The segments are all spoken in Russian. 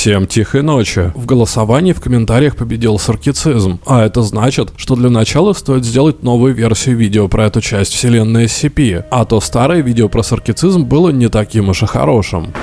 Всем тихой ночи. В голосовании в комментариях победил саркицизм, а это значит, что для начала стоит сделать новую версию видео про эту часть вселенной SCP, а то старое видео про саркицизм было не таким уж и хорошим.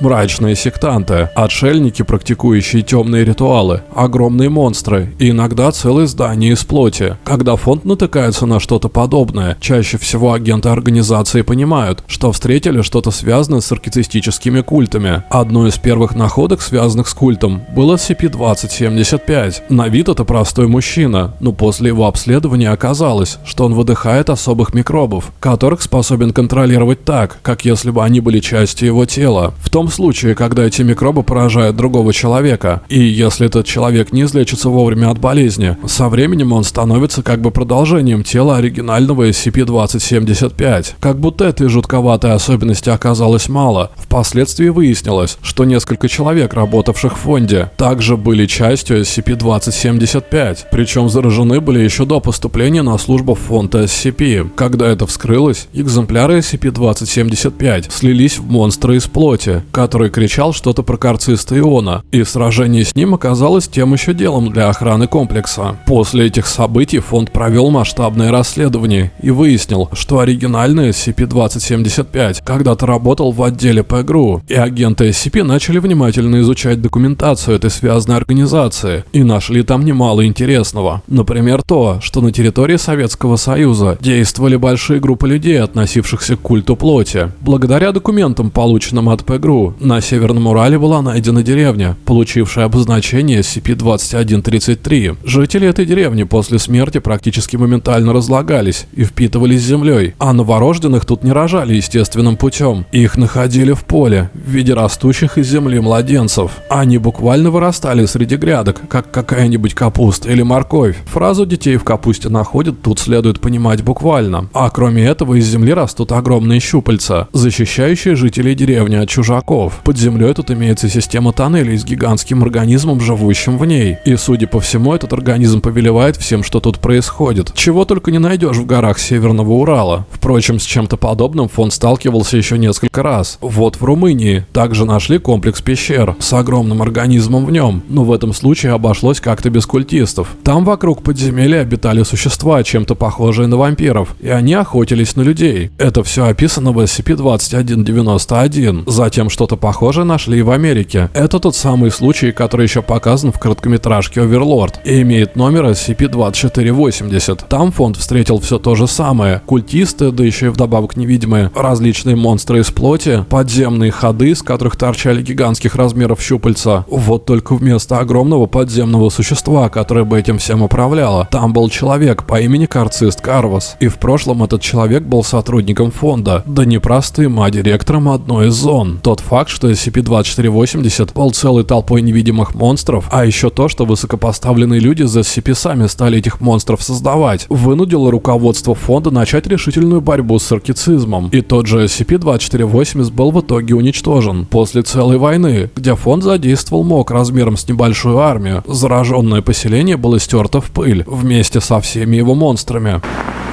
Мрачные сектанты, отшельники, практикующие темные ритуалы, огромные монстры и иногда целые здания из плоти. Когда фонд натыкается на что-то подобное, чаще всего агенты организации понимают, что встретили что-то связанное с архетистическими культами. Одной из первых находок, связанных с культом, был SCP-2075. На вид это простой мужчина, но после его обследования оказалось, что он выдыхает особых микробов, которых способен контролировать так, как если бы они были частью его тела. В том том случае, когда эти микробы поражают другого человека, и если этот человек не излечится вовремя от болезни, со временем он становится как бы продолжением тела оригинального SCP-2075. Как будто этой жутковатой особенности оказалось мало. Впоследствии выяснилось, что несколько человек, работавших в фонде, также были частью SCP-2075, причем заражены были еще до поступления на службу в фонд SCP. Когда это вскрылось, экземпляры SCP-2075 слились в монстры из плоти, который кричал что-то про карциста Иона, и сражение с ним оказалось тем еще делом для охраны комплекса. После этих событий фонд провел масштабное расследование и выяснил, что оригинальный SCP-2075 когда-то работал в отделе ПГРУ, и агенты SCP начали внимательно изучать документацию этой связанной организации и нашли там немало интересного. Например, то, что на территории Советского Союза действовали большие группы людей, относившихся к культу плоти. Благодаря документам, полученным от ПГРУ, на Северном Урале была найдена деревня, получившая обозначение SCP-2133. Жители этой деревни после смерти практически моментально разлагались и впитывались землей, а новорожденных тут не рожали естественным путем. Их находили в поле, в виде растущих из земли младенцев. Они буквально вырастали среди грядок, как какая-нибудь капуста или морковь. Фразу «детей в капусте находят» тут следует понимать буквально. А кроме этого из земли растут огромные щупальца, защищающие жителей деревни от чужаков веков. Под землей тут имеется система тоннелей с гигантским организмом, живущим в ней. И, судя по всему, этот организм повелевает всем, что тут происходит. Чего только не найдешь в горах Северного Урала. Впрочем, с чем-то подобным фонд сталкивался еще несколько раз. Вот в Румынии также нашли комплекс пещер с огромным организмом в нем, но в этом случае обошлось как-то без культистов. Там вокруг подземелья обитали существа, чем-то похожие на вампиров, и они охотились на людей. Это все описано в SCP-2191. Затем, что что-то похожее нашли и в Америке. Это тот самый случай, который еще показан в короткометражке Оверлорд и имеет номер SCP-2480. Там фонд встретил все то же самое. Культисты, да еще и вдобавок невидимые, различные монстры из плоти, подземные ходы, из которых торчали гигантских размеров щупальца. Вот только вместо огромного подземного существа, которое бы этим всем управляло, там был человек по имени Карцист Карвас. И в прошлом этот человек был сотрудником фонда, да не простым, а директором одной из зон. Тот факт, факт, что SCP-2480 был целой толпой невидимых монстров, а еще то, что высокопоставленные люди за SCP сами стали этих монстров создавать, вынудило руководство фонда начать решительную борьбу с саркицизмом. И тот же SCP-2480 был в итоге уничтожен после целой войны, где фонд задействовал МОК размером с небольшую армию. Зараженное поселение было стерто в пыль вместе со всеми его монстрами.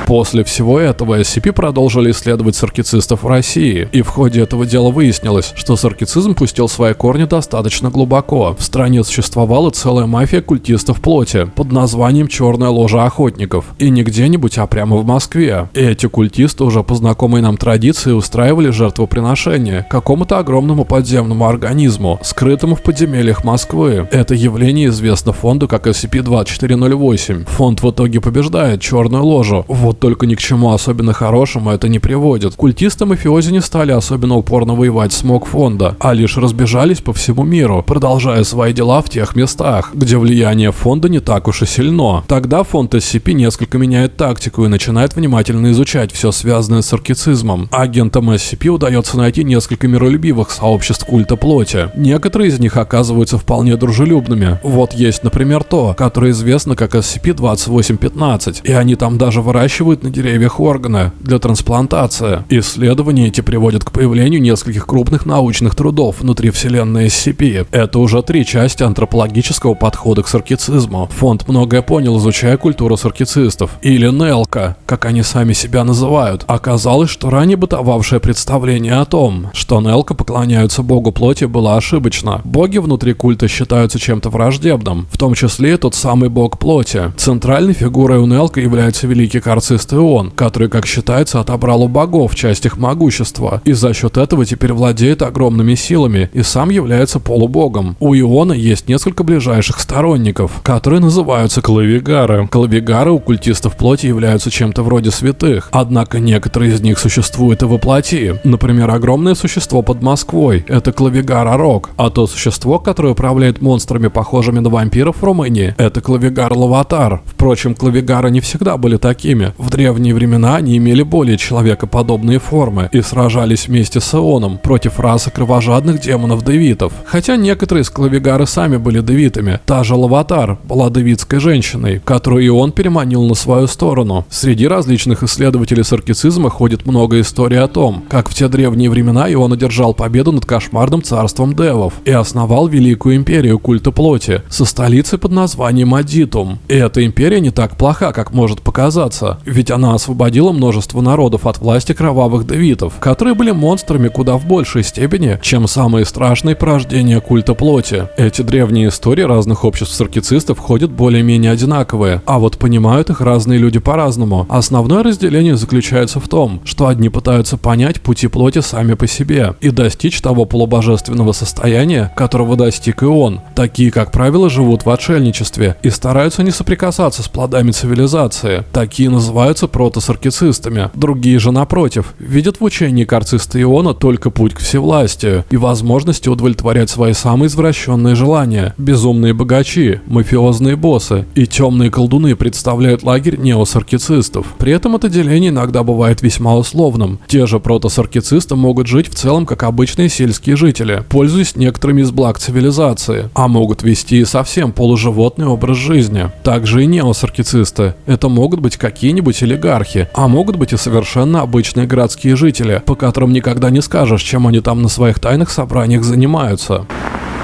После всего этого SCP продолжили исследовать саркицистов в России, и в ходе этого дела выяснилось, что саркицизм пустил свои корни достаточно глубоко. В стране существовала целая мафия культистов плоти под названием «Черная ложа охотников», и не где-нибудь, а прямо в Москве. И эти культисты уже по знакомой нам традиции устраивали жертвоприношения какому-то огромному подземному организму, скрытому в подземельях Москвы. Это явление известно фонду как SCP-2408. Фонд в итоге побеждает черную ложу. Вот вот только ни к чему особенно хорошему это не приводит. Культисты мафиози не стали особенно упорно воевать с МОК фонда, а лишь разбежались по всему миру, продолжая свои дела в тех местах, где влияние фонда не так уж и сильно. Тогда фонд SCP несколько меняет тактику и начинает внимательно изучать все связанное с аркицизмом. Агентам SCP удается найти несколько миролюбивых сообществ культа плоти. Некоторые из них оказываются вполне дружелюбными. Вот есть, например, то, которое известно как SCP-2815, и они там даже выращивают выращивают на деревьях органы для трансплантации. Исследования эти приводят к появлению нескольких крупных научных трудов внутри вселенной SCP. Это уже три части антропологического подхода к саркицизму. Фонд многое понял, изучая культуру саркицистов, или Нелка, как они сами себя называют. Оказалось, что ранее бытовавшее представление о том, что Нелка поклоняются богу плоти, было ошибочно. Боги внутри культа считаются чем-то враждебным, в том числе тот самый бог плоти. Центральной фигурой у Нелка является великий карцист Ион, который, как считается, отобрал у богов часть их могущества, и за счет этого теперь владеет огромными силами и сам является полубогом. У Иона есть несколько ближайших сторонников, которые называются клавигары. Клавигары у культистов плоти являются чем-то вроде святых, однако некоторые из них существуют и воплоти. Например, огромное существо под Москвой – это клавигар Арок, а то существо, которое управляет монстрами, похожими на вампиров в Румынии – это клавигар Лаватар. Впрочем, клавигары не всегда были такими. В древние времена они имели более человекоподобные формы и сражались вместе с Ионом против расы кровожадных демонов-девитов. Хотя некоторые из клавигары сами были девитами. Та же Лаватар была девитской женщиной, которую Ион переманил на свою сторону. Среди различных исследователей саркицизма ходит много историй о том, как в те древние времена Ион одержал победу над кошмарным царством девов и основал великую империю культа плоти со столицей под названием Адитум. И эта империя не так плоха, как может показаться, ведь она освободила множество народов от власти кровавых девитов, которые были монстрами куда в большей степени, чем самые страшные порождения культа плоти. Эти древние истории разных обществ саркицистов ходят более-менее одинаковые, а вот понимают их разные люди по-разному. Основное разделение заключается в том, что одни пытаются понять пути плоти сами по себе и достичь того полубожественного состояния, которого достиг и он. Такие, как правило, живут в отшельничестве и стараются не соприкасаться с плодами цивилизации. Такие называются протосаркицистами. Другие же, напротив, видят в учении карциста Иона только путь к всевластию и возможности удовлетворять свои самые извращенные желания. Безумные богачи, мафиозные боссы и темные колдуны представляют лагерь неосаркицистов. При этом это деление иногда бывает весьма условным. Те же протосаркицисты могут жить в целом как обычные сельские жители, пользуясь некоторыми из благ цивилизации, а могут вести и совсем полуживотный образ жизни. Также и неосаркицисты. Это могут быть какие-нибудь олигархи, а могут быть и совершенно обычные городские жители, по которым никогда не скажешь, чем они там на своих тайных собраниях занимаются.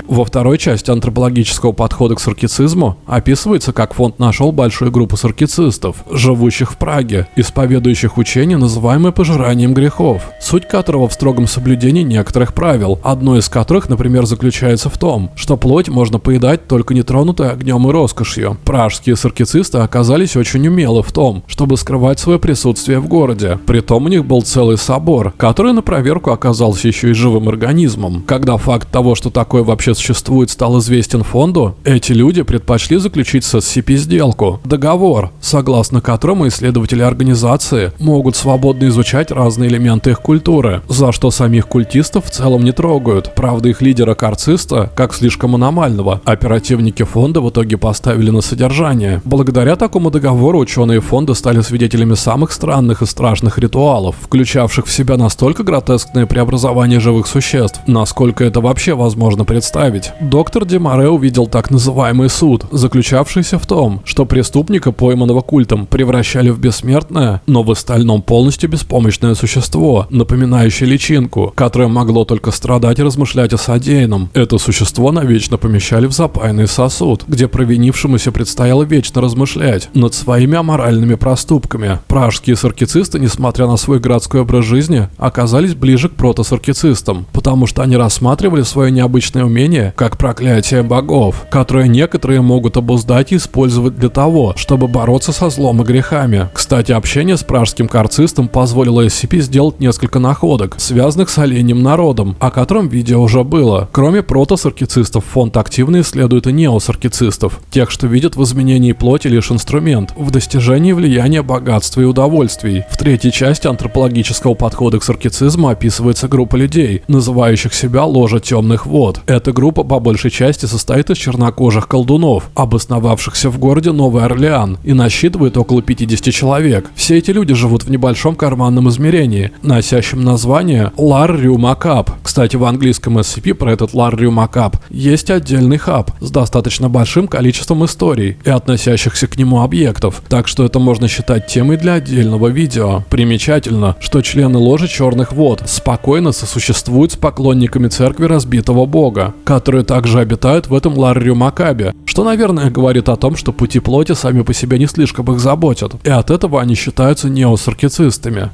Во второй части антропологического подхода к саркицизму описывается, как фонд нашел большую группу саркицистов, живущих в Праге, исповедующих учение, называемое пожиранием грехов, суть которого в строгом соблюдении некоторых правил, одно из которых, например, заключается в том, что плоть можно поедать только нетронутой огнем и роскошью. Пражские саркицисты оказались очень умелы в том, чтобы скрывать свое присутствие в городе. Притом у них был целый собор, который на проверку оказался еще и живым организмом. Когда факт того, что такое вообще существует, стал известен фонду, эти люди предпочли заключить с SCP сделку, договор, согласно которому исследователи организации могут свободно изучать разные элементы их культуры, за что самих культистов в целом не трогают. Правда, их лидера Карциста, как слишком аномального, оперативники фонда в итоге поставили на содержание. Благодаря такому договору ученые фонда стали свидетелями самых странных и страшных ритуалов, включавших в себя настолько гротескные преобразования живых существ, насколько это вообще возможно представить представить. Доктор Демаре увидел так называемый суд, заключавшийся в том, что преступника, пойманного культом, превращали в бессмертное, но в остальном полностью беспомощное существо, напоминающее личинку, которое могло только страдать и размышлять о содеянном. Это существо навечно помещали в запаянный сосуд, где провинившемуся предстояло вечно размышлять над своими аморальными проступками. Пражские саркицисты, несмотря на свой городской образ жизни, оказались ближе к протосаркицистам, потому что они рассматривали свое необычное умение проклятие, как проклятие богов, которое некоторые могут обуздать и использовать для того, чтобы бороться со злом и грехами. Кстати, общение с пражским карцистом позволило SCP сделать несколько находок, связанных с оленем народом, о котором видео уже было. Кроме протосаркицистов, фонд активно исследует и неосаркицистов, тех, что видят в изменении плоти лишь инструмент, в достижении влияния богатства и удовольствий. В третьей части антропологического подхода к саркицизму описывается группа людей, называющих себя ложа темных вод. Эта группа по большей части состоит из чернокожих колдунов, обосновавшихся в городе Новый Орлеан и насчитывает около 50 человек. Все эти люди живут в небольшом карманном измерении, носящем название Ларриу Макап. Кстати, в английском SCP про этот Ларриу Макап есть отдельный хаб с достаточно большим количеством историй и относящихся к нему объектов, так что это можно считать темой для отдельного видео. Примечательно, что члены ложи Черных Вод спокойно сосуществуют с поклонниками церкви разбитого бога, которые также обитают в этом Ларриу Макабе, что, наверное, говорит о том, что пути плоти сами по себе не слишком их заботят, и от этого они считаются неосаркицистами.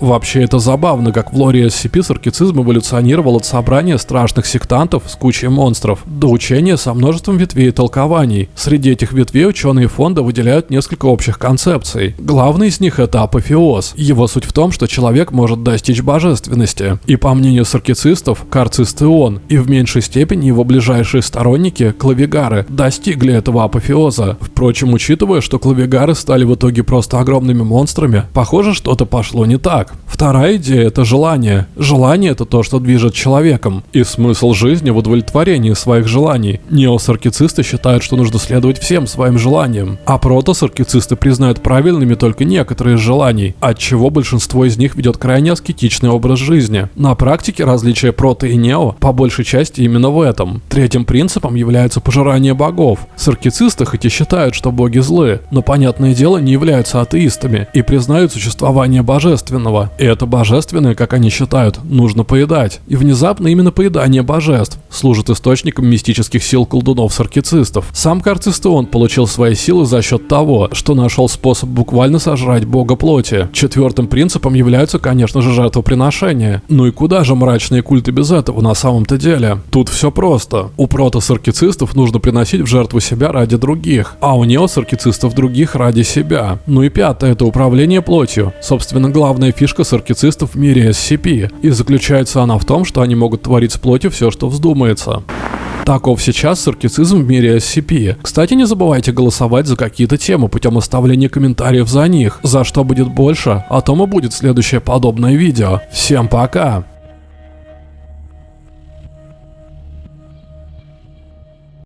Вообще это забавно, как в лоре SCP саркицизм эволюционировал от собрания страшных сектантов с кучей монстров до учения со множеством ветвей и толкований. Среди этих ветвей ученые фонда выделяют несколько общих концепций. Главный из них это апофеоз. Его суть в том, что человек может достичь божественности. И по мнению саркицистов, карцист и он, и в меньшей степени его ближайшие сторонники, клавигары, достигли этого апофеоза. Впрочем, учитывая, что клавигары стали в итоге просто огромными монстрами, похоже, что-то пошло не так. Вторая идея – это желание. Желание – это то, что движет человеком. И смысл жизни в удовлетворении своих желаний. Неосаркицисты считают, что нужно следовать всем своим желаниям. А протосаркицисты признают правильными только некоторые из желаний, отчего большинство из них ведет крайне аскетичный образ жизни. На практике различие прото и нео по большей части именно в этом. Третьим принципом является пожирание богов. Саркицисты хоть и считают, что боги злы, но, понятное дело, не являются атеистами и признают существование божественного божественного. И это божественное, как они считают, нужно поедать. И внезапно именно поедание божеств служит источником мистических сил колдунов-саркицистов. Сам Карцистеон получил свои силы за счет того, что нашел способ буквально сожрать бога плоти. Четвертым принципом являются, конечно же, жертвоприношения. Ну и куда же мрачные культы без этого на самом-то деле? Тут все просто. У протосаркицистов нужно приносить в жертву себя ради других, а у неосаркицистов других ради себя. Ну и пятое – это управление плотью. Собственно, главная фишка фишка саркицистов в мире SCP, и заключается она в том, что они могут творить с плотью все, что вздумается. Таков сейчас саркицизм в мире SCP. Кстати, не забывайте голосовать за какие-то темы путем оставления комментариев за них. За что будет больше, о том и будет следующее подобное видео. Всем пока!